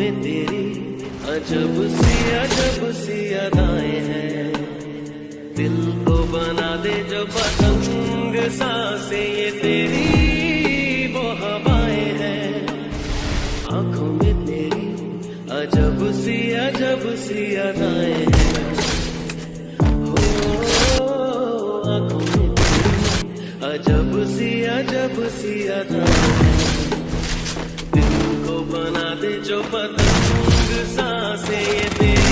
में तेरी अजब सी अजब सी अदाएँ हैं। दिल को बना दे जो पतंग सांसे, ये तेरी वो हवाएँ हैं। आँखों में तेरी अजब सी अजब सी अदाएँ हैं। अजब सी अजब सी अदाएँ जो पतंग साँसें